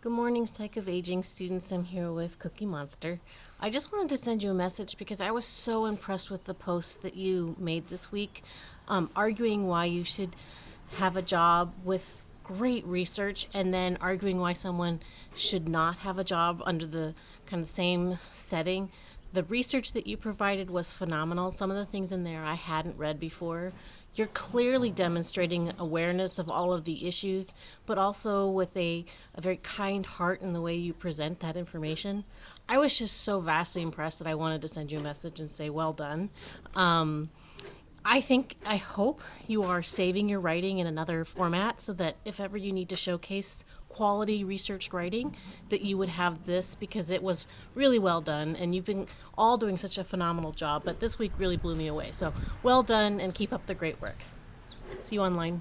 Good morning, Psych of Aging students. I'm here with Cookie Monster. I just wanted to send you a message because I was so impressed with the post that you made this week, um, arguing why you should have a job with great research and then arguing why someone should not have a job under the kind of same setting. The research that you provided was phenomenal. Some of the things in there I hadn't read before. You're clearly demonstrating awareness of all of the issues, but also with a, a very kind heart in the way you present that information. I was just so vastly impressed that I wanted to send you a message and say, well done. Um, I think, I hope you are saving your writing in another format so that if ever you need to showcase quality researched writing, that you would have this because it was really well done and you've been all doing such a phenomenal job. But this week really blew me away. So well done and keep up the great work. See you online.